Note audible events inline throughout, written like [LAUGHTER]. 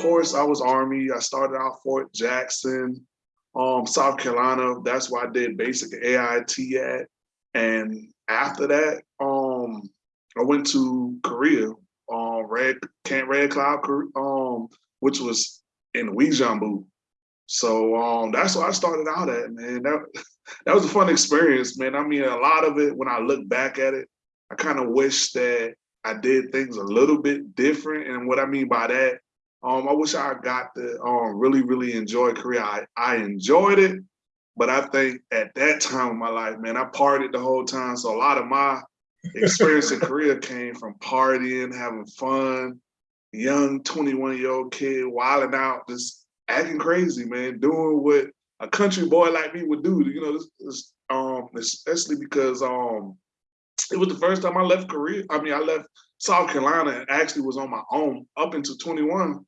course, I was Army. I started out Fort Jackson, um, South Carolina. That's where I did basic AIT at. And after that, um, I went to Korea, um, Red Camp Red Cloud, um, which was in Uijeongbu. So um, that's what I started out at, man. That [LAUGHS] that was a fun experience, man. I mean, a lot of it, when I look back at it, I kind of wish that I did things a little bit different. And what I mean by that, um, I wish I got to um, really, really enjoy Korea. I, I enjoyed it, but I think at that time of my life, man, I partied the whole time. So a lot of my experience in Korea came from partying, having fun, young 21 year old kid wilding out, just acting crazy, man, doing what a country boy like me would do. You know, this, this, um, especially because um, it was the first time I left Korea. I mean, I left South Carolina and actually was on my own up until 21.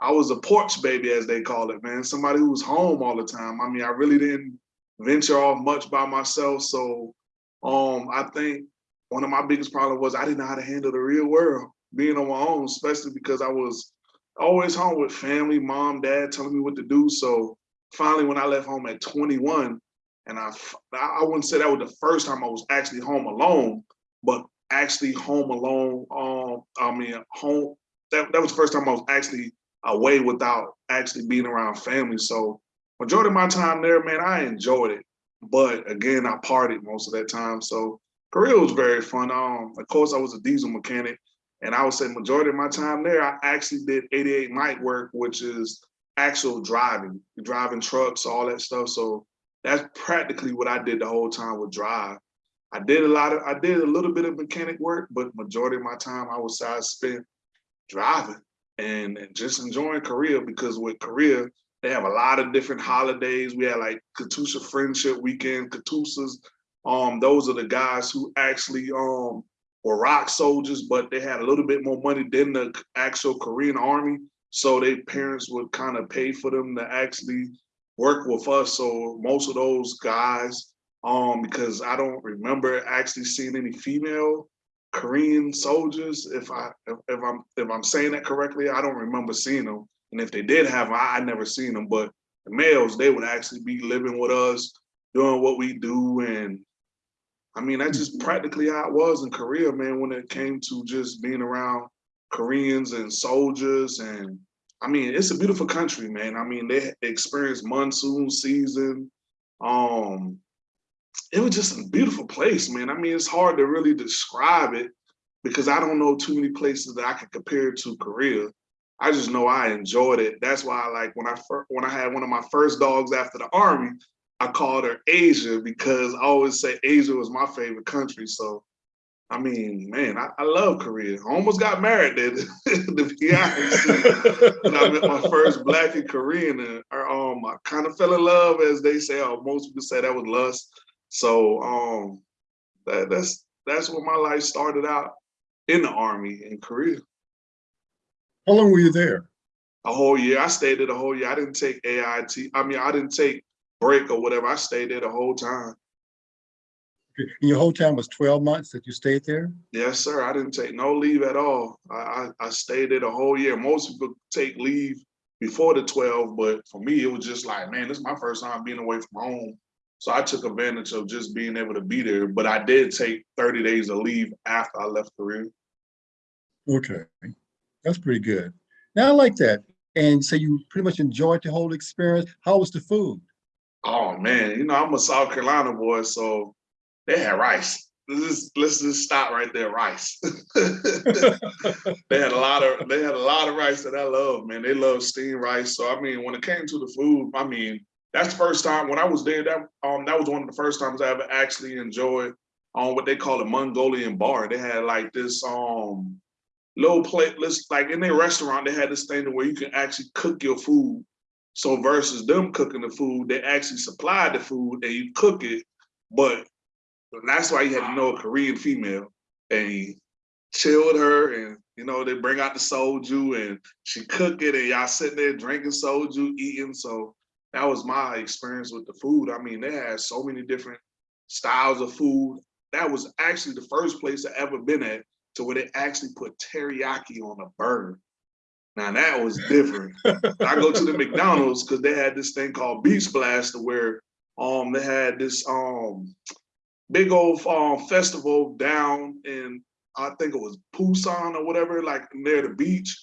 I was a porch baby, as they call it, man. Somebody who was home all the time. I mean, I really didn't venture off much by myself. So um, I think one of my biggest problems was I didn't know how to handle the real world, being on my own, especially because I was always home with family, mom, dad telling me what to do. So finally, when I left home at 21, and I, I wouldn't say that was the first time I was actually home alone, but actually home alone. Um, I mean, home. That that was the first time I was actually away without actually being around family. So majority of my time there, man, I enjoyed it. But again, I partied most of that time. So Korea was very fun. Um, of course, I was a diesel mechanic, and I would say majority of my time there, I actually did 88 Mike work, which is actual driving, driving trucks, all that stuff. So that's practically what I did the whole time with drive. I did a lot of, I did a little bit of mechanic work, but majority of my time I was I spent driving and, and just enjoying Korea because with Korea, they have a lot of different holidays. We had like KATUSA Friendship Weekend, KATUSAs. Um, those are the guys who actually um were ROK soldiers, but they had a little bit more money than the actual Korean army. So their parents would kind of pay for them to actually work with us. So most of those guys, um, because I don't remember actually seeing any female Korean soldiers. If I if, if, I'm if I'm saying that correctly, I don't remember seeing them. And if they did have them, I, I never seen them. But the males, they would actually be living with us, doing what we do. And I mean, that's just practically how it was in Korea, man, when it came to just being around Koreans and soldiers and I mean, it's a beautiful country, man. I mean, they experienced monsoon season. Um, it was just a beautiful place, man. I mean, it's hard to really describe it because I don't know too many places that I can compare it to Korea. I just know I enjoyed it. That's why, I like when I when I had one of my first dogs after the army, I called her Asia because I always say Asia was my favorite country. So I mean, man, I, I love Korea. I almost got married there, [LAUGHS] to be honest. when I met my first black and Korean, and um, I kind of fell in love, as they say, or most people say that was lust. So um, that, that's that's where my life started out in the army in Korea. How long were you there? A whole year. I stayed there the whole year. I didn't take AIT. I mean, I didn't take break or whatever. I stayed there the whole time. And your whole time was 12 months that you stayed there? Yes, sir. I didn't take no leave at all. I, I, I stayed there the whole year. Most people take leave before the 12, but for me, it was just like, man, this is my first time being away from home. So I took advantage of just being able to be there. But I did take 30 days of leave after I left Korea. Okay, that's pretty good. Now I like that. And so you pretty much enjoyed the whole experience. How was the food? Oh man, you know, I'm a South Carolina boy, so they had rice. Let's just, let's just stop right there. Rice. [LAUGHS] they had a lot of they had a lot of rice that I love, man. They love steamed rice. So I mean, when it came to the food, I mean, that's the first time when I was there. That um that was one of the first times I ever actually enjoyed on um, what they call a Mongolian bar. They had like this um little plate list, like in their restaurant, they had this thing where you can actually cook your food. So versus them cooking the food, they actually supplied the food and you cook it, but that's why you had to know a Korean female and you chill with her and you know, they bring out the soju and she cook it and y'all sitting there drinking soju, eating. So that was my experience with the food. I mean, they had so many different styles of food. That was actually the first place I ever been at to where they actually put teriyaki on a burger. Now that was different. I go to the [LAUGHS] McDonald's because they had this thing called Beach Blaster where um they had this um big old um festival down in I think it was Busan or whatever, like near the beach.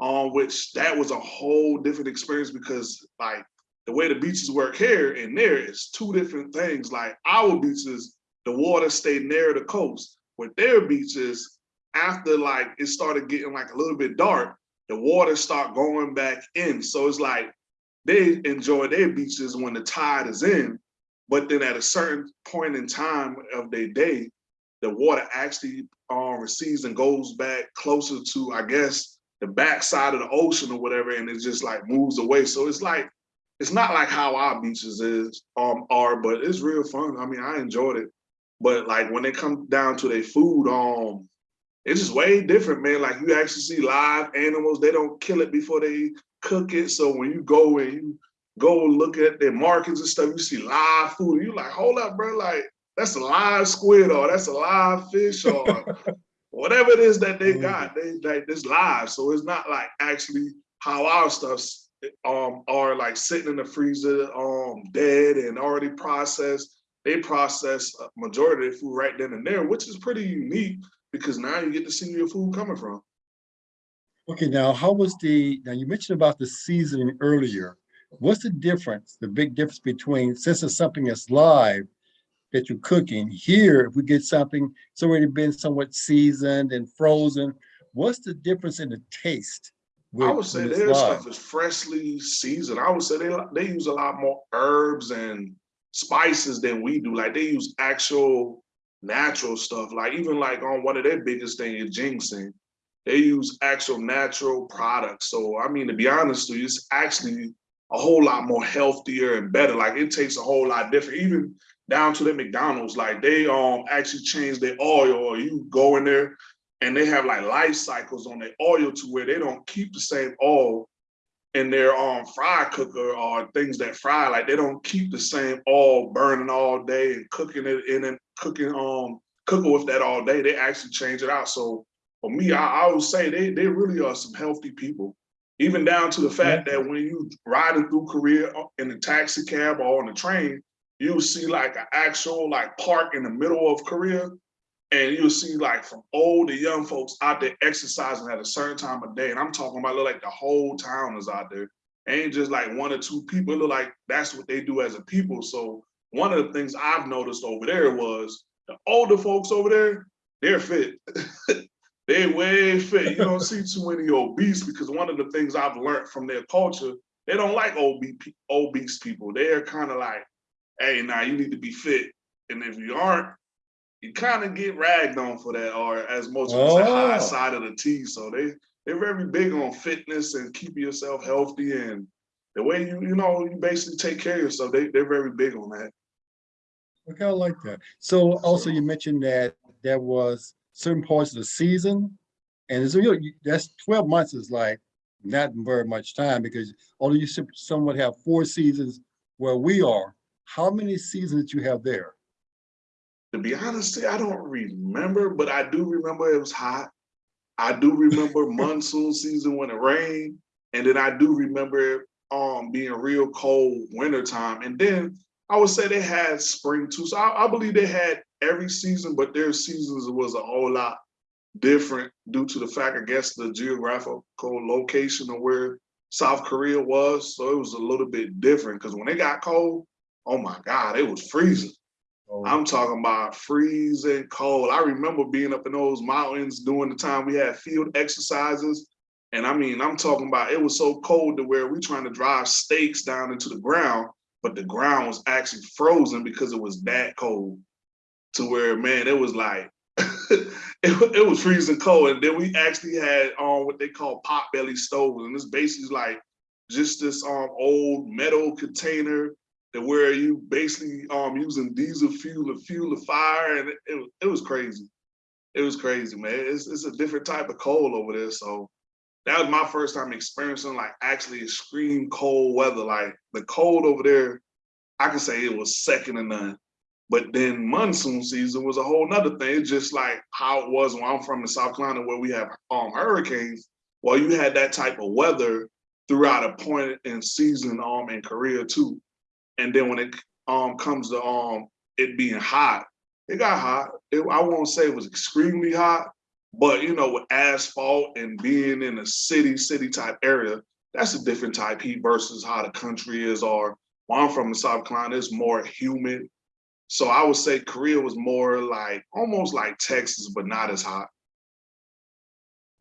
Um, which that was a whole different experience because like the way the beaches work here and there is two different things. Like our beaches, the water stayed near the coast. With their beaches, after like it started getting like a little bit dark, the water start going back in. So it's like they enjoy their beaches when the tide is in, but then at a certain point in time of their day, the water actually uh, recedes and goes back closer to, I guess, the backside of the ocean or whatever, and it just like moves away. So it's like, it's not like how our beaches is um are, but it's real fun. I mean, I enjoyed it. But like when it comes down to their food, um, it's just way different, man. Like you actually see live animals, they don't kill it before they cook it. So when you go and you go look at their markets and stuff, you see live food. You like, hold up, bro, like that's a live squid or that's a live fish or [LAUGHS] whatever it is that they got, they like this live. So it's not like actually how our stuff's um are like sitting in the freezer um dead and already processed. They process a majority of food right then and there, which is pretty unique because now you get to see where your food coming from. Okay, now how was the, now you mentioned about the seasoning earlier. What's the difference, the big difference between, since it's something that's live, that you're cooking, here, if we get something, it's already been somewhat seasoned and frozen, what's the difference in the taste? I would say their stuff is freshly seasoned. I would say they they use a lot more herbs and spices than we do. Like they use actual natural stuff. Like even like on one of their biggest thing is ginseng. They use actual natural products. So I mean, to be honest with you, it's actually a whole lot more healthier and better. Like it tastes a whole lot different. Even down to the McDonald's, like they um actually change their oil. Or you go in there and they have like life cycles on their oil to where they don't keep the same oil in their um fry cooker or things that fry. Like they don't keep the same oil burning all day and cooking it in and cooking um cooking with that all day. They actually change it out. So for me, I, I would say they they really are some healthy people. Even down to the fact that when you riding through Korea in a taxi cab or on the train, you'll see like an actual like park in the middle of Korea and you'll see like from old to young folks out there exercising at a certain time of day. And I'm talking about like the whole town is out there. Ain't just like one or two people. Look like that's what they do as a people. So one of the things I've noticed over there was the older folks over there, they're fit. [LAUGHS] they're way fit. You don't see too many obese because one of the things I've learned from their culture, they don't like obese, obese people. They're kind of like, hey, now you need to be fit. And if you aren't, you kind of get ragged on for that, or as most people say, oh. high Oh. side of the T. So they they're very big on fitness and keeping yourself healthy and the way you you know you basically take care of yourself. They they're very big on that. Okay, I like that. So also you mentioned that there was certain parts of the season. And so you, know, that's twelve months is like not very much time because although you somewhat have four seasons where we are, how many seasons you have there? To be honest, I don't remember, but I do remember it was hot. I do remember [LAUGHS] monsoon season when it rained, and then I do remember um being real cold wintertime. And then I would say they had spring too. So I, I believe they had every season, but their seasons was a whole lot different due to the fact, I guess, the geographical location of where South Korea was. So it was a little bit different because when it got cold, oh my God, it was freezing. Oh, I'm talking about freezing cold. I remember being up in those mountains during the time we had field exercises. And I mean, I'm talking about it was so cold to where we trying to drive stakes down into the ground, but the ground was actually frozen because it was that cold. To where, man, it was like [LAUGHS] it, it was freezing cold. And then we actually had um what they call pot belly stoves. And it's basically is like just this um old metal container that where you basically um using diesel fuel to fuel the fire and it, it was crazy. It was crazy, man. It's, it's a different type of cold over there. So that was my first time experiencing like actually extreme cold weather. Like the cold over there, I can say it was second to none. But then monsoon season was a whole nother thing. It's just like how it was when I'm from in South Carolina where we have um hurricanes. well, you had that type of weather throughout a point in season um in Korea too. And then when it um comes to um it being hot, it got hot. It, I won't say it was extremely hot, but you know, with asphalt and being in a city, city type area, that's a different type heat versus how the country is. Or where I'm from in South Carolina, it's more humid. So I would say Korea was more like almost like Texas, but not as hot.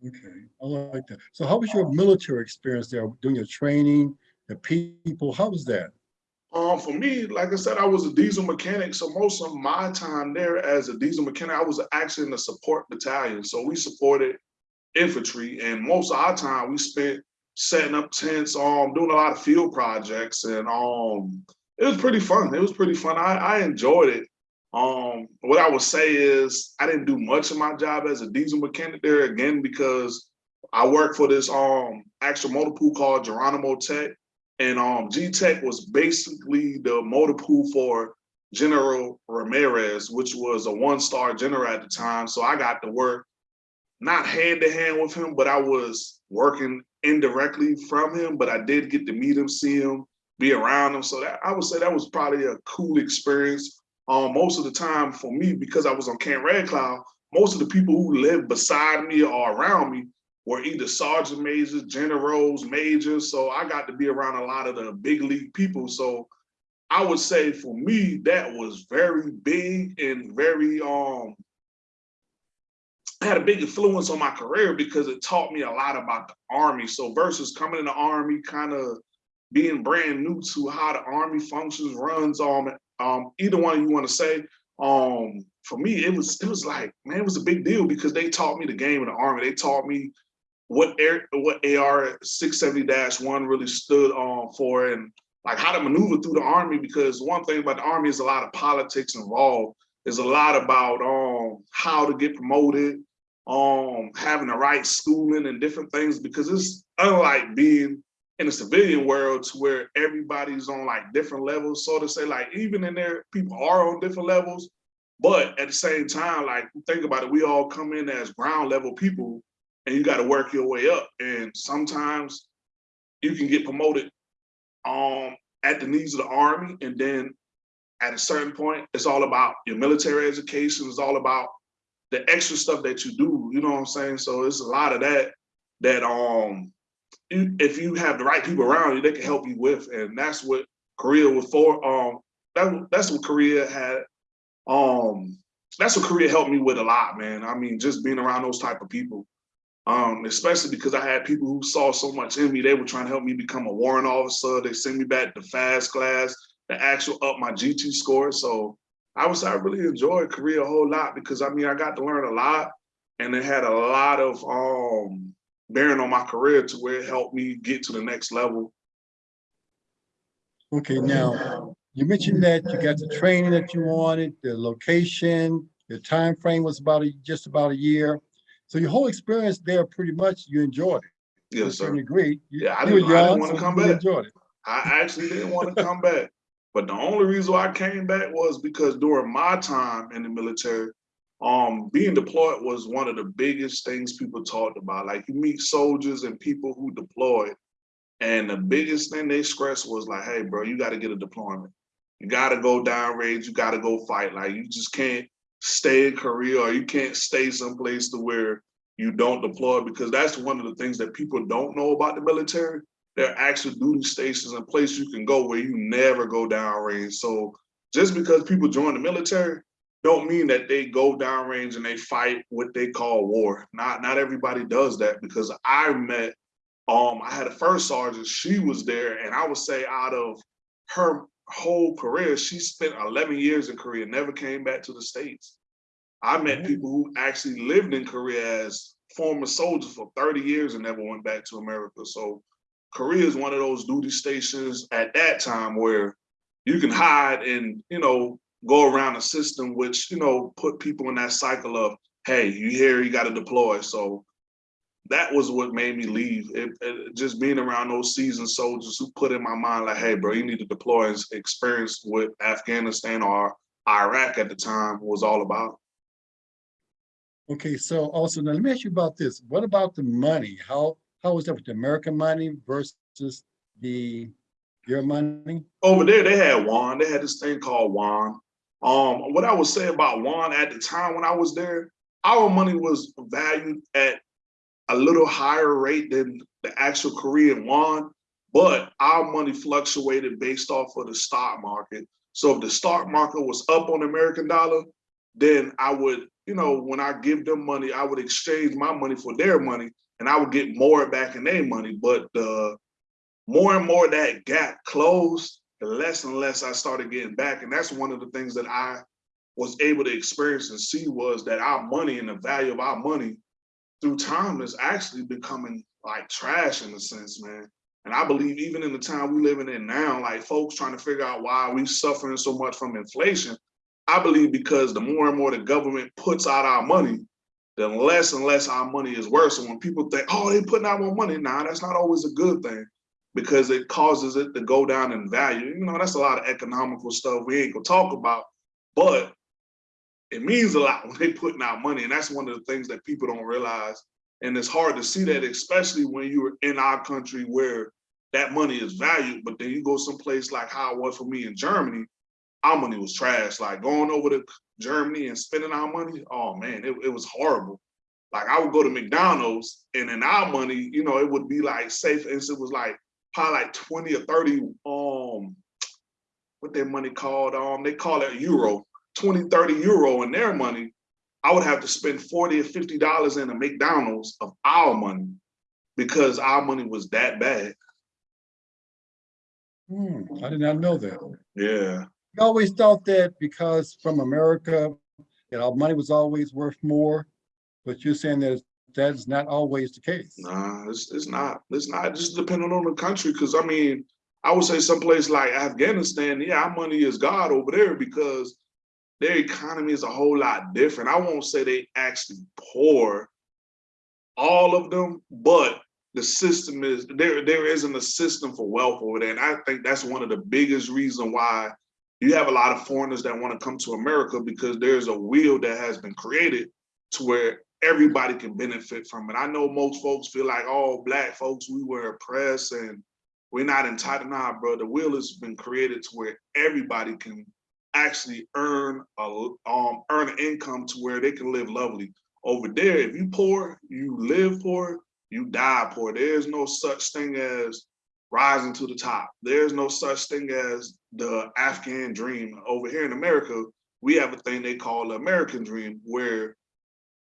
Okay, I like that. So how was your military experience there, doing your training, the people, how was that? Um, for me, like I said, I was a diesel mechanic. So most of my time there as a diesel mechanic, I was actually in the support battalion. So we supported infantry and most of our time we spent setting up tents, um, doing a lot of field projects and um, it was pretty fun. It was pretty fun. I, I enjoyed it. Um, what I would say is I didn't do much of my job as a diesel mechanic there again because I worked for this um actual motor pool called Geronimo Tech. And um G Tech was basically the motor pool for General Ramirez, which was a one-star general at the time. So I got to work not hand to hand with him, but I was working indirectly from him, but I did get to meet him, see him, be around him. So that I would say that was probably a cool experience. Um, most of the time for me, because I was on Camp Red Cloud, most of the people who lived beside me or around me were either sergeant majors, generals, majors. So I got to be around a lot of the big league people. So I would say for me, that was very big and very um had a big influence on my career because it taught me a lot about the army. So versus coming in the army, kind of being brand new to how the army functions, runs, um, um, either one you want to say. Um, for me, it was it was like, man, it was a big deal because they taught me the game of the army. They taught me what air what AR 670-1 really stood on for and like how to maneuver through the army because one thing about the army is a lot of politics involved. There's a lot about um how to get promoted, um having the right schooling and different things because it's unlike being in the civilian world to where everybody's on like different levels. So to say, like even in there, people are on different levels, but at the same time, like think about it, we all come in as ground level people and you got to work your way up. And sometimes you can get promoted um at the needs of the army. And then at a certain point, it's all about your military education, it's all about the extra stuff that you do, you know what I'm saying? So it's a lot of that that um if you have the right people around you, they can help you with, and that's what Korea was for. Um, that that's what Korea had. Um, that's what Korea helped me with a lot, man. I mean, just being around those type of people. Um, especially because I had people who saw so much in me. They were trying to help me become a warrant officer. They sent me back to fast class, the actual up my GT score. So I was I really enjoyed Korea a whole lot because I mean I got to learn a lot, and it had a lot of um bearing on my career to where it helped me get to the next level. Okay, now, you mentioned that you got the training that you wanted, the location, the time frame was about a, just about a year. So your whole experience there, pretty much, you enjoyed it. to Yes, sir. degree. You- Yeah, I didn't- I didn't wanna so come back. Enjoyed it. I actually didn't want to come back. But the only reason why I came back was because during my time in the military, um, being deployed was one of the biggest things people talked about. Like you meet soldiers and people who deployed, and the biggest thing they stressed was like, hey, bro, you got to get a deployment. You got to go down downrange. You got to go fight. Like you just can't stay in Korea or you can't stay someplace to where you don't deploy because that's one of the things that people don't know about the military there are actual duty stations and places you can go where you never go downrange. So just because people join the military don't mean that they go downrange and they fight what they call war. Not not everybody does that because I met um I had a first sergeant, she was there, and I would say out of her whole career, she spent 11 years in Korea, never came back to the States. I met people who actually lived in Korea as former soldiers for 30 years and never went back to America. So Korea is one of those duty stations at that time where you can hide and, you know, go around a system which, you know, put people in that cycle of, hey, you here, you got to deploy. So that was what made me leave. It, it- just being around those seasoned soldiers who put in my mind like, hey, bro, you need to deploy and experience what Afghanistan or Iraq at the time was all about. Okay, so also, now let me ask you about this. What about the money? How, How was that with the American money versus the your money? over there they had won. They had this thing called won. Um, what I would say about won at the time when I was there, our money was valued at a little higher rate than the actual Korean won, but our money fluctuated based off of the stock market. So if the stock market was up on the American dollar, then I would, you know, when I give them money, I would exchange my money for their money and I would get more back in their money. But the more and more that gap closed, the less and less I started getting back. And that's one of the things that I was able to experience and see was that our money and the value of our money through time is actually becoming like trash in a sense, man. And I believe even in the time we're living in now, like folks trying to figure out why we're suffering so much from inflation, I believe because the more and more the government puts out our money, the less and less our money is worth. So when people think, oh, they putting out more money, nah, that's not always a good thing because it causes it to go down in value. You know, that's a lot of economical stuff we ain't gonna talk about, but it means a lot when they're putting out money. And that's one of the things that people don't realize. And it's hard to see that, especially when you're in our country where that money is valued, but then you go someplace like how it was for me in Germany, our money was trash. Like going over to Germany and spending our money, oh man, it, it was horrible. Like I would go to McDonald's and in our money, you know, it would be like, safe. instance, it was like probably like 20 or 30, um, what their money called, um, they call it euro, 20, 30 euro in their money. I would have to spend 40 or $50 in a McDonald's of our money because our money was that bad. Hmm, I did not know that. Yeah. I always thought that because from America, that our money was always worth more, but you're saying that that is not always the case. Nah, it's, it's not. It's not just depending on the country. Cause I mean, I would say someplace like Afghanistan, yeah, our money is God over there because their economy is a whole lot different. I won't say they actually poor, all of them, but the system is there. There isn't a system for wealth over there, and I think that's one of the biggest reason why you have a lot of foreigners that want to come to America because there's a wheel that has been created to where everybody can benefit from it. I know most folks feel like, oh, black folks, we were oppressed and we're not entitled. Nah, bro, the wheel has been created to where everybody can actually earn a um earn an income to where they can live lovely. Over there, if you poor, you live poor, you die poor. There's no such thing as rising to the top. There's no such thing as the Afghan dream. Over here in America, we have a thing they call the American dream, where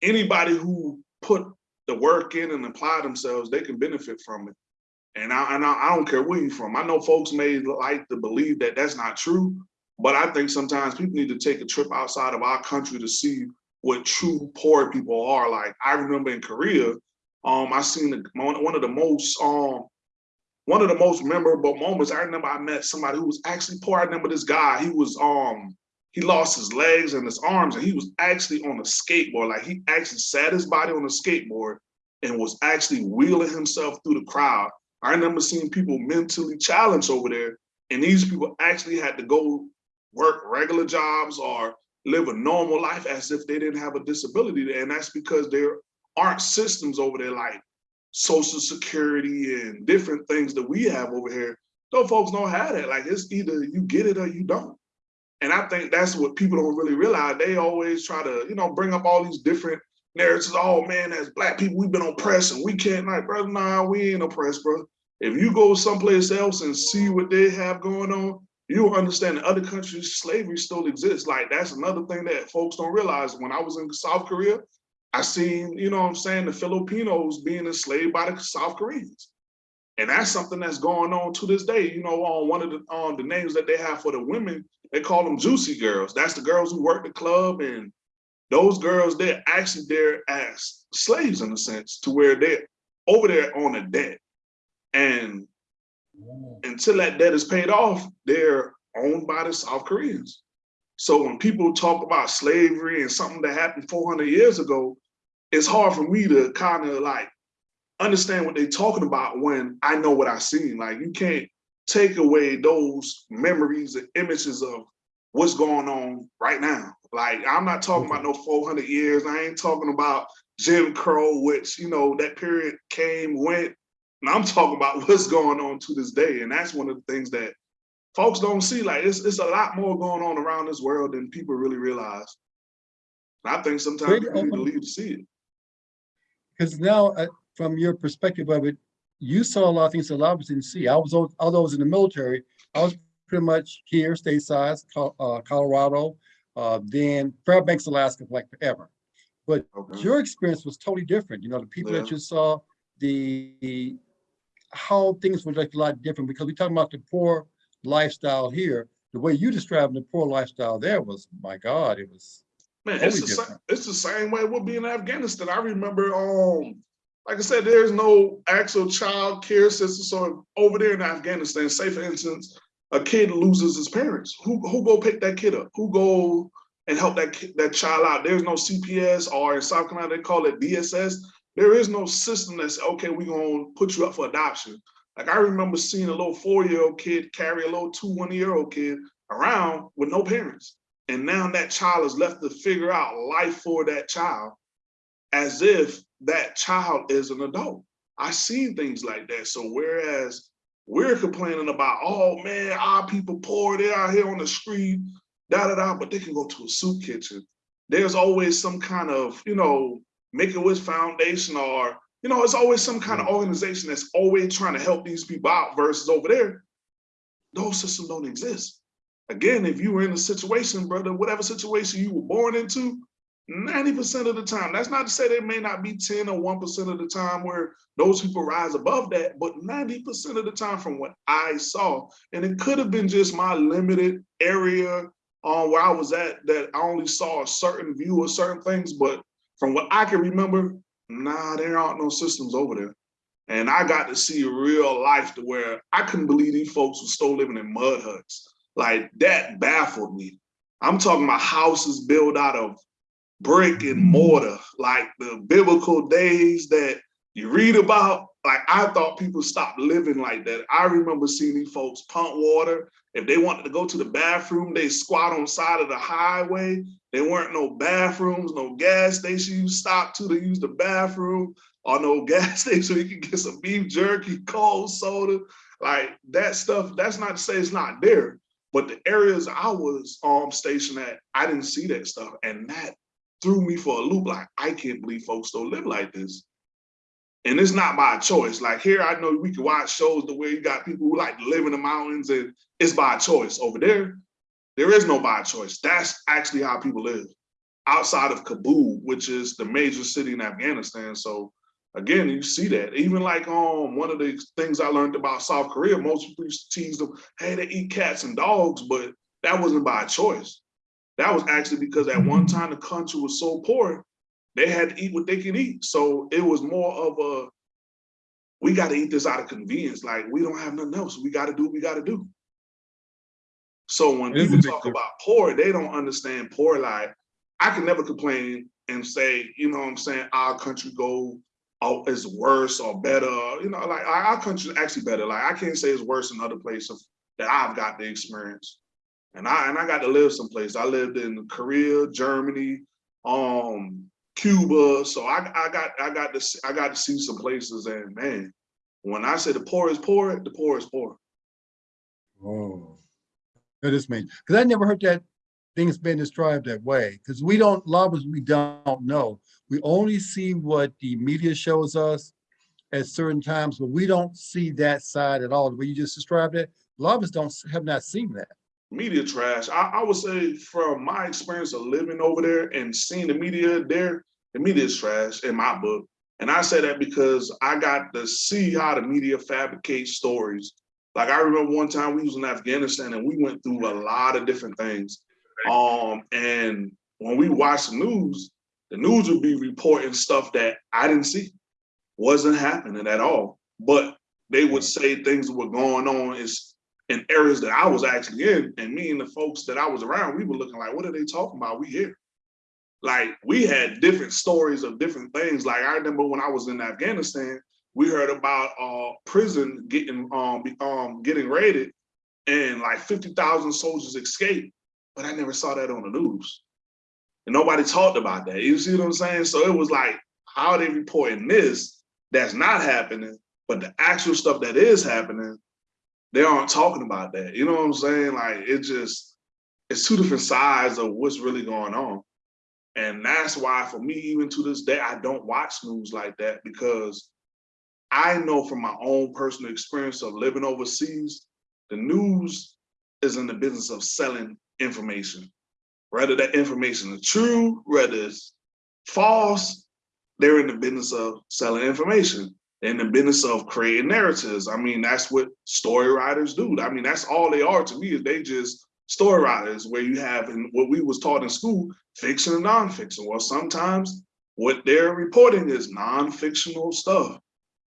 anybody who put the work in and apply themselves, they can benefit from it. And I, and I, I don't care where you're from. I know folks may like to believe that that's not true, but I think sometimes people need to take a trip outside of our country to see what true poor people are. Like I remember in Korea, um, I seen the, one of the most um, one of the most memorable moments. I remember I met somebody who was actually poor. I remember this guy. He was um he lost his legs and his arms, and he was actually on a skateboard. Like he actually sat his body on a skateboard and was actually wheeling himself through the crowd. I remember seeing people mentally challenged over there, and these people actually had to go work regular jobs or live a normal life as if they didn't have a disability. And that's because there aren't systems over there like social security and different things that we have over here. Those folks don't have that. Like it's either you get it or you don't. And I think that's what people don't really realize. They always try to, you know, bring up all these different narratives. Oh man, as black people, we've been oppressed and we can't like, brother, nah, we ain't oppressed, bro. If you go someplace else and see what they have going on, you'll understand in other countries, slavery still exists. Like that's another thing that folks don't realize. When I was in South Korea, I seen, you know what I'm saying, the Filipinos being enslaved by the South Koreans. And that's something that's going on to this day. You know, on one of the on the names that they have for the women, they call them juicy girls. That's the girls who work the club. And those girls, they're actually there as slaves in a sense, to where they're over there on a debt. And until that debt is paid off, they're owned by the South Koreans. So when people talk about slavery and something that happened 400 years ago, it's hard for me to kind of like understand what they're talking about when I know what I've seen. Like you can't take away those memories and images of what's going on right now. Like I'm not talking about no 400 years. I ain't talking about Jim Crow, which, you know, that period came, went, And I'm talking about what's going on to this day. And that's one of the things that folks don't see. Like it's, it's a lot more going on around this world than people really realize. And I think sometimes people need to open- leave to see it. Because now, uh, from your perspective of it, you saw a lot of things that a lot of us didn't see. I was, al- although I was in the military, I was pretty much here, stateside, uh, Colorado, uh, then Fairbanks, Alaska, like forever. But Okay. your experience was totally different. You know, the people that you saw, the, how things were like a lot different because we're talking about the poor lifestyle here. The way you described the poor lifestyle there was, my God, it was, Man, it's the, same, it's the same way we'll be in Afghanistan. I remember, um, like I said, there's no actual child care system. So over there in Afghanistan, say for instance, a kid loses his parents. Who who go pick that kid up? Who go and help that kid, that child out? There's no CPS or in South Carolina they call it DSS. There is no system that's okay. We're gonna put you up for adoption. Like I remember seeing a little four-year-old kid carry a little two one-year-old kid around with no parents. And now that child is left to figure out life for that child as if that child is an adult. I've seen things like that. So whereas we're complaining about, oh man, our people poor, they're out here on the street, da da da, but they can go to a soup kitchen. There's always some kind of, you know, Make a Wish Foundation or, you know, it's always some kind of hmm. organization that's always trying to help these people out versus over there, those systems don't exist. Again, if you were in a situation, brother, whatever situation you were born into, 90% of the time, that's not to say there may not be 10 or 1% of the time where those people rise above that, but 90% of the time from what I saw, and it could have been just my limited area on where I was at that I only saw a certain view of certain things, but from what I can remember, nah, there aren't no systems over there. And I got to see real life to where I couldn't believe these folks were still living in mud huts. Like that baffled me. I'm talking about houses built out of brick and mortar, like the biblical days that you read about. Like I thought people stopped living like that. I remember seeing these folks pump water. If they wanted to go to the bathroom, they squat on side of the highway. There weren't no bathrooms, no gas station you stop to to use the bathroom, or no [LAUGHS] gas station you can get some beef jerky, cold soda. Like that stuff, that's not to say it's not there. But the areas I was um stationed at, I didn't see that stuff. And that threw me for a loop. Like, I can't believe folks don't live like this. And it's not by choice. Like here, I know we can watch shows the way you got people who like live in the mountains and it's by choice. Over there, there is no by choice. That's actually how people live outside of Kabul, which is the major city in Afghanistan. So again, you see that. Even like um one of the things I learned about South Korea, most people tease them, hey, they eat cats and dogs, but that wasn't by choice. That was actually because at one time the country was so poor, they had to eat what they could eat. So it was more of a, we got to eat this out of convenience. Like we don't have nothing else. We got to do what we got to do. So when people talk difference. about poor, they don't understand poor. Like I can never complain and say, you know what I'm saying, our country go oh, is worse or better. You know, like our country is actually better. Like I can't say it's worse in other places that I've got the experience. And I and I got to live someplace. I lived in Korea, Germany, um, Cuba. So I, I got I got to see, I got to see some places. And man, when I say the poor is poor, the poor is poor. oh. That is me, because I never heard that things being described that way, because we don't, a lot of us, we don't know. We only see what the media shows us at certain times, but we don't see that side at all. The way you just described it, a lot of us don't, have not seen that. Media trash. I, I would say from my experience of living over there and seeing the media there, the media is trash in my book. And I say that because I got to see how the media fabricates stories. Like I remember one time we was in Afghanistan and we went through a lot of different things. Um, and when we watched the news, the news would be reporting stuff that I didn't see, wasn't happening at all. But they would say things were going on is in areas that I was actually in, and me and the folks that I was around, we were looking like, what are they talking about? We here. Like we had different stories of different things. Like I remember when I was in Afghanistan, we heard about uh prison getting um um getting raided and like 50,000 soldiers escaped, but I never saw that on the news. And nobody talked about that. You see what I'm saying? So it was like, how are they reporting this that's not happening? But the actual stuff that is happening, they aren't talking about that. You know what I'm saying? Like it just, it's two different sides of what's really going on. And that's why for me, even to this day, I don't watch news like that because I know from my own personal experience of living overseas, the news is in the business of selling information. Whether that information is true, whether it's false, they're in the business of selling information. They're in the business of creating narratives. I mean, that's what story writers do. I mean, that's all they are to me is they just story writers where you have in what we was taught in school, fiction and nonfiction. Well, sometimes what they're reporting is non-fictional stuff.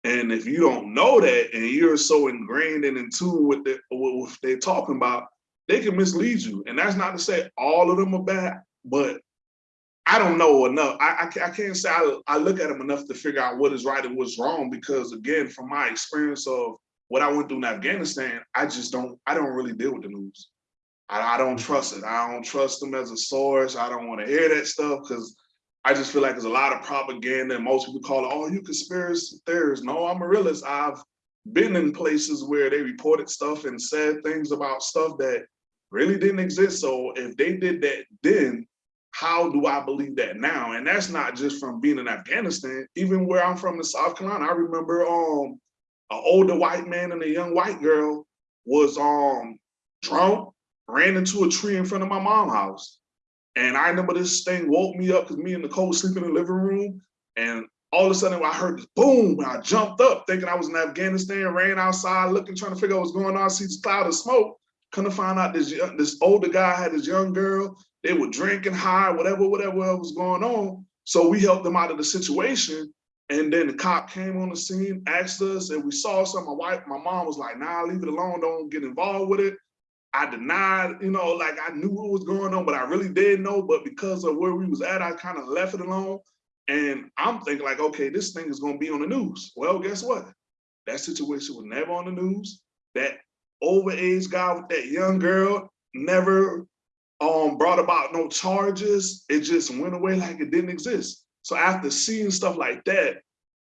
And if you don't know that and you're so ingrained and in tune with, the, what they're talking about, they can mislead you. And that's not to say all of them are bad, but I don't know enough. I, I, I can't say I, I look at them enough to figure out what is right and what's wrong because again, from my experience of what I went through in Afghanistan, I just don't, I don't really deal with the news. I, I don't trust it. I don't trust them as a source. I don't want to hear that stuff because I just feel like there's a lot of propaganda and most people call it, oh, you conspiracy theorists. No, I'm a realist. I've been in places where they reported stuff and said things about stuff that really didn't exist. So if they did that then, how do I believe that now? And that's not just from being in Afghanistan, even where I'm from in South Carolina. I remember um an older white man and a young white girl was um drunk ran into a tree in front of my mom's house. And I remember this thing woke me up because me and Nicole sleeping in the living room. And all of a sudden I heard this boom, and I jumped up thinking I was in Afghanistan, ran outside looking, trying to figure out what's going on, see this cloud of smoke. Couldn't find out this, this older guy had this young girl. They were drinking high, whatever, whatever was going on. So we helped them out of the situation. And then the cop came on the scene, asked us, and we saw something. My wife, my mom was like, nah, leave it alone, don't get involved with it. I denied, you know, like I knew what was going on, but I really didn't know. But because of where we was at, I kind of left it alone. And I'm thinking like, okay, this thing is gonna be on the news. Well, guess what? That situation was never on the news. That overage guy with that young girl never um, brought about no charges. It just went away like it didn't exist. So after seeing stuff like that,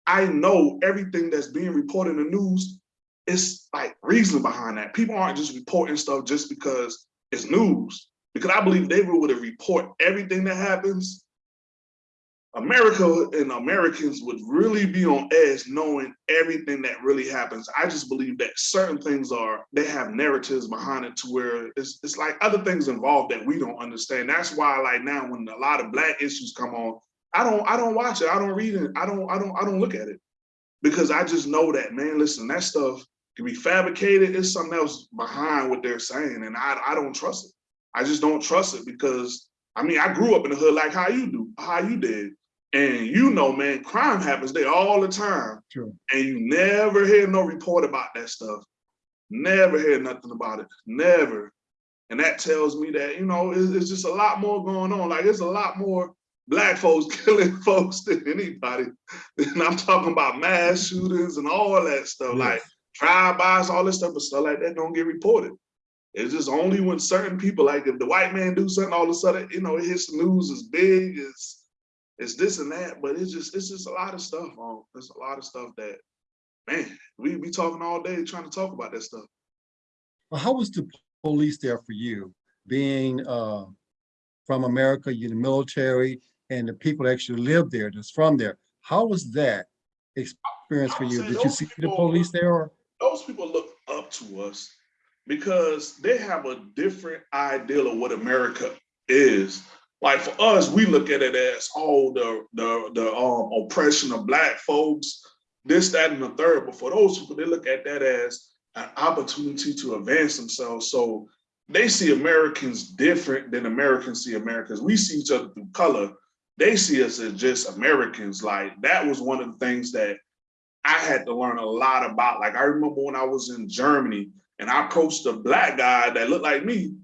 I know everything that's being reported in the news it's like reason behind that. People aren't just reporting stuff just because it's news. Because I believe they would have report everything that happens. America and Americans would really be on edge knowing everything that really happens. I just believe that certain things are, they have narratives behind it to where it's, it's like other things involved that we don't understand. That's why like now when a lot of black issues come on, I don't I don't watch it. I don't read it. I don't I don't I don't look at it because I just know that man, listen, that stuff can be fabricated. It's something else behind what they're saying. And I, I don't trust it. I just don't trust it because I mean, I grew up in the hood like how you do, how you did. And you know, man, crime happens there all the time. True. And you never hear no report about that stuff. Never hear nothing about it. Never. And that tells me that, you know, it's, it's just a lot more going on. Like it's a lot more black folks [LAUGHS] killing folks than anybody. [LAUGHS] And I'm talking about mass shootings and all that stuff. Yes. Like drive-bys, all this stuff, but stuff like that don't get reported. It's just only when certain people, like if the white man do something, all of a sudden, you know, it hits the news as big, it's, it's this and that, but it's just, it's just a lot of stuff, on. There's a lot of stuff that, man, we be talking all day trying to talk about that stuff. Well, how was the police there for you? Being uh, from America, you're in the military, and the people that actually live there, that's from there. How was that experience for you? Did you see people, the police there? Or? Those people look up to us because they have a different ideal of what America is. Like for us, we look at it as oh the the the um, oppression of black folks, this, that, and the third. But for those people, they look at that as an opportunity to advance themselves. So they see Americans different than Americans see Americans. We see each other through color. They see us as just Americans. Like that was one of the things that I had to learn a lot about. Like I remember when I was in Germany and I coached a black guy that looked like me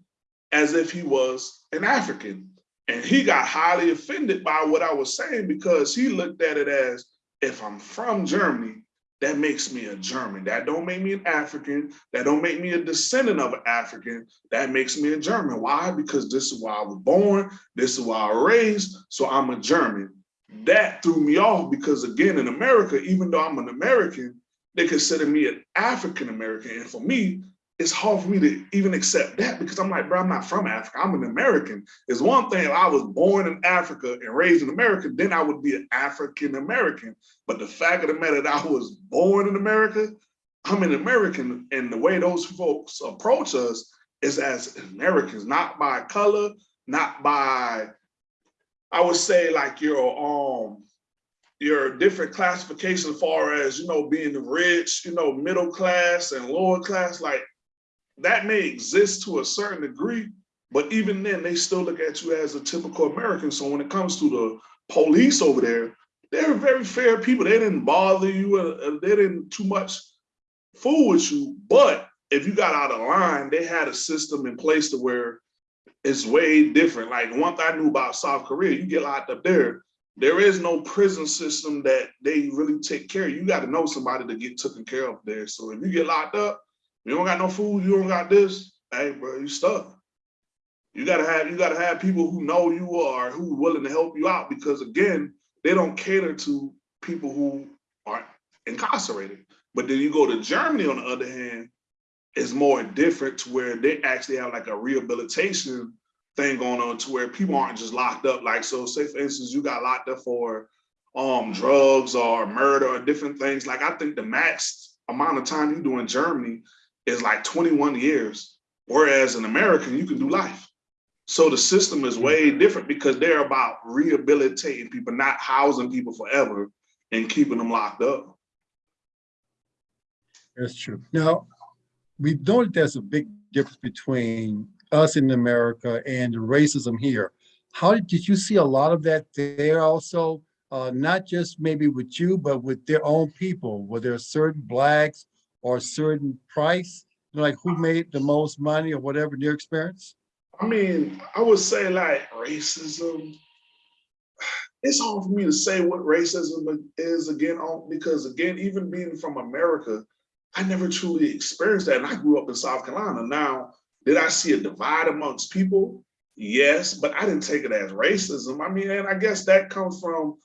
as if he was an African. And he got highly offended by what I was saying because he looked at it as if I'm from Germany, that makes me a German. That don't make me an African. That don't make me a descendant of an African. That makes me a German. Why? Because this is where I was born. This is where I was raised. So I'm a German that threw me off because again, in America, even though I'm an American, they consider me an African American. And for me, it's hard for me to even accept that because I'm like, bro, I'm not from Africa. I'm an American. It's one thing if I was born in Africa and raised in America, then I would be an African American. But the fact of the matter that I was born in America, I'm an American. And the way those folks approach us is as Americans, not by color, not by, I would say like your um your different classification as far as you know being rich, you know, middle class and lower class, like that may exist to a certain degree, but even then they still look at you as a typical American. So when it comes to the police over there, they're very fair people. They didn't bother you, uh, they didn't too much fool with you. But if you got out of line, they had a system in place to where it's way different. Like one thing I knew about South Korea, you get locked up there, there is no prison system that they really take care of. You got to know somebody to get taken care of there. So if you get locked up, you don't got no food, you don't got this, hey bro, you stuck. You gotta have you gotta have people who know you are who willing to help you out because again, they don't cater to people who are incarcerated. But then you go to Germany on the other hand, it's more different to where they actually have like a rehabilitation thing going on to where people aren't just locked up. Like so say for instance, you got locked up for um drugs or murder or different things. Like I think the max amount of time you do in Germany is like 21 years. Whereas in America, you can do life. So the system is way different because they're about rehabilitating people, not housing people forever and keeping them locked up. That's true. Now, we know that there's a big difference between us in America and racism here. How did, you see a lot of that there also? Uh, not just maybe with you, but with their own people? Were there certain blacks or certain price? Like who made the most money or whatever in your experience? I mean, I would say like racism. It's hard for me to say what racism is again, because again, even being from America, I never truly experienced that. And I grew up in South Carolina. Now, did I see a divide amongst people? Yes, but I didn't take it as racism. I mean, and I guess that comes from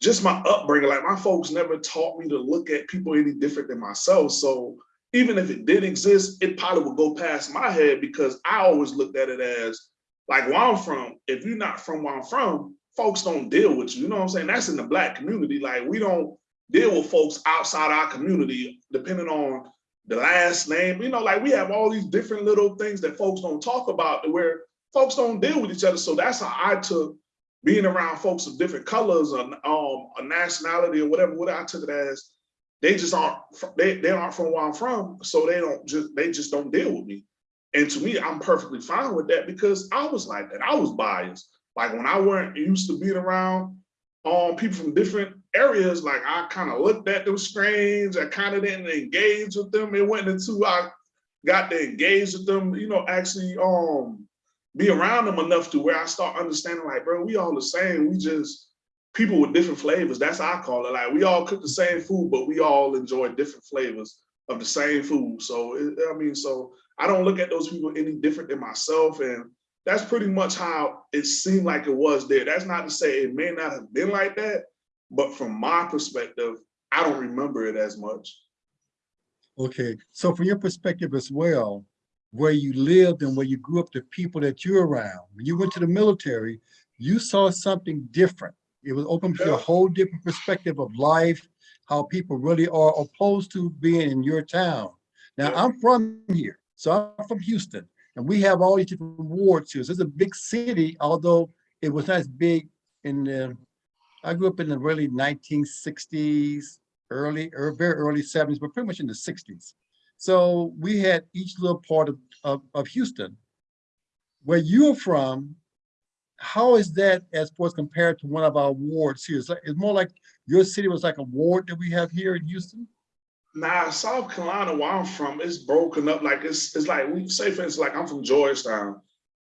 just my upbringing. Like my folks never taught me to look at people any different than myself. So even if it did exist, it probably would go past my head because I always looked at it as like where I'm from, if you're not from where I'm from, folks don't deal with you. You know what I'm saying? That's in the black community. Like we don't deal with folks outside our community, depending on the last name. You know, like we have all these different little things that folks don't talk about where folks don't deal with each other. So that's how I took being around folks of different colors or um, a nationality or whatever, what I took it as, they just aren't, they, they aren't from where I'm from. So they don't just, they just don't deal with me. And to me, I'm perfectly fine with that because I was like that. I was biased. Like when I weren't used to being around um, people from different areas, like I kind of looked at them strange. I kind of didn't engage with them. It went into, I got to engage with them, you know, actually um, be around them enough to where I start understanding like, bro, we all the same. We just people with different flavors. That's how I call it. Like we all cook the same food, but we all enjoy different flavors of the same food. So it, I mean, so I don't look at those people any different than myself. And that's pretty much how it seemed like it was there. That's not to say it may not have been like that, but from my perspective, I don't remember it as much. Okay, so from your perspective as well, where you lived and where you grew up, the people that you're around, when you went to the military, you saw something different. It was open to a whole different perspective of life, how people really are opposed to being in your town. Now, I'm from here, so I'm from Houston, and we have all these different wards here. So it's a big city, although it was not as big in the, I grew up in the really 1960s, early, or er, very early 70s, but pretty much in the 60s. So we had each little part of, of, of Houston. Where you're from, how is that as far as compared to one of our wards here? It's, like, it's more like your city was like a ward that we have here in Houston? Nah, South Carolina, where I'm from, it's broken up. Like it's it's like we say, for instance, like I'm from Georgetown.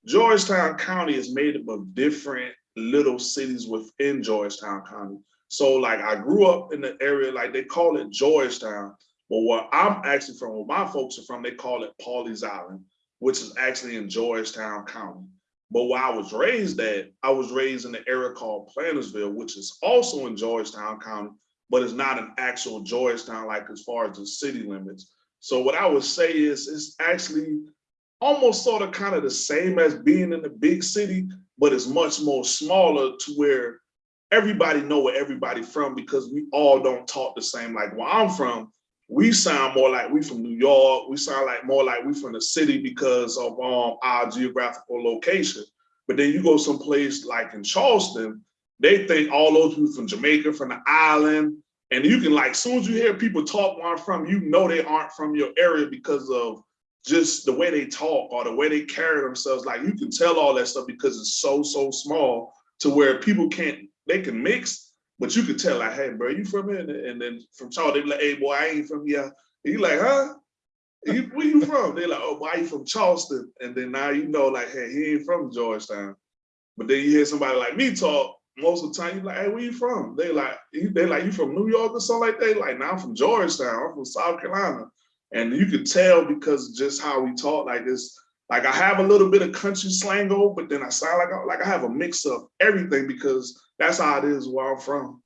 Georgetown County is made up of different little cities within Georgetown County. So like I grew up in the area, like they call it Georgetown, but where I'm actually from, where my folks are from, they call it Pawleys Island, which is actually in Georgetown County. But where I was raised at, I was raised in the area called Plantersville, which is also in Georgetown County, but it's not an actual Georgetown, like as far as the city limits. So what I would say is it's actually almost sort of kind of the same as being in the big city, but it's much more smaller to where everybody know where everybody from because we all don't talk the same. Like where I'm from, we sound more like we from New York. We sound like more like we from the city because of um, our geographical location. But then you go someplace like in Charleston, they think all those people from Jamaica, from the island, and you can like, soon as you hear people talk where I'm from, you know they aren't from your area because of just the way they talk or the way they carry themselves. Like you can tell all that stuff because it's so, so small to where people can't, they can mix, but you could tell like, hey, bro, you from here? And then from Charleston, they be like, hey, boy, I ain't from here. And you like, huh? You, where you from? They're like, oh, why you from Charleston? And then now you know, like, hey, he ain't from Georgetown. But then you hear somebody like me talk, most of the time you're like, hey, where you from? They like, they like, you from New York or something like that? Like, now I'm from Georgetown, I'm from South Carolina. And you could tell because just how we talk like this. Like I have a little bit of country slango, but then I sound like I, like I have a mix of everything because that's how it is where I'm from.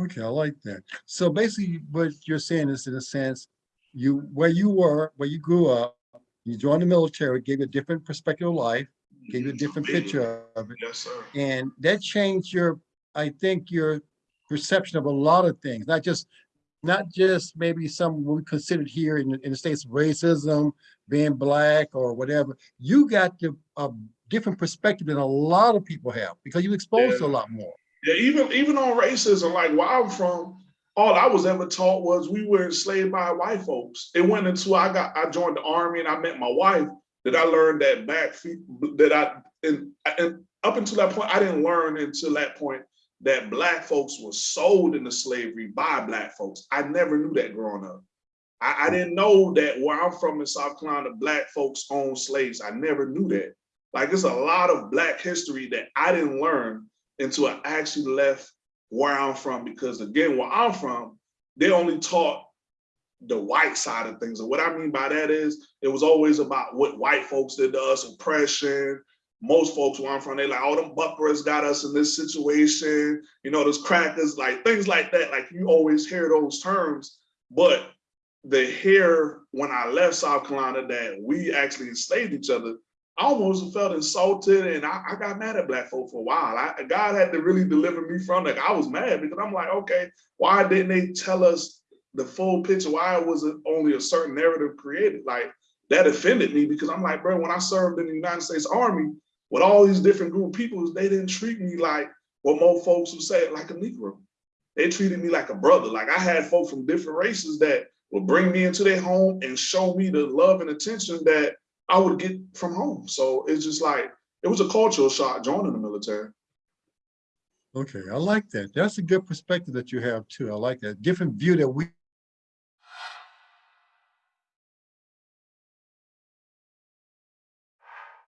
Okay, I like that. So basically what you're saying is in a sense, you, where you were, where you grew up, you joined the military, gave you a different perspective of life, gave you a different picture of it. Yes, sir. And that changed your, I think, your perception of a lot of things, not just, not just maybe some what we considered here in, the- in the States, racism, being black or whatever. You got the, a different perspective than a lot of people have because you exposed to a lot more. Yeah, even even on racism, like where I'm from, all I was ever taught was we were enslaved by white folks. It went until I got I joined the army and I met my wife that I learned that back feet that I and, and up until that point I didn't learn until that point that black folks were sold into slavery by black folks. I never knew that growing up. I, I didn't know that where I'm from in South Carolina, black folks own slaves. I never knew that. Like it's a lot of black history that I didn't learn until I actually left where I'm from. Because again, where I'm from, they only taught the white side of things. And what I mean by that is it was always about what white folks did to us, oppression. Most folks where I'm from, they like, oh, them buckras got us in this situation, you know, those crackers, like things like that. Like you always hear those terms, but the hear when I left South Carolina that we actually enslaved each other, I almost felt insulted and I, I got mad at black folk for a while. I, God had to really deliver me from that. I was mad because I'm like, okay, why didn't they tell us the full picture? Why was it only a certain narrative created? Like that offended me because I'm like, bro, when I served in the United States Army with all these different group of people, they didn't treat me like what more folks would say, like a Negro. They treated me like a brother. Like I had folks from different races that would bring me into their home and show me the love and attention that I would get from home. So it's just like, it was a cultural shock joining the military. Okay, I like that. That's a good perspective that you have too. I like that. Different view that we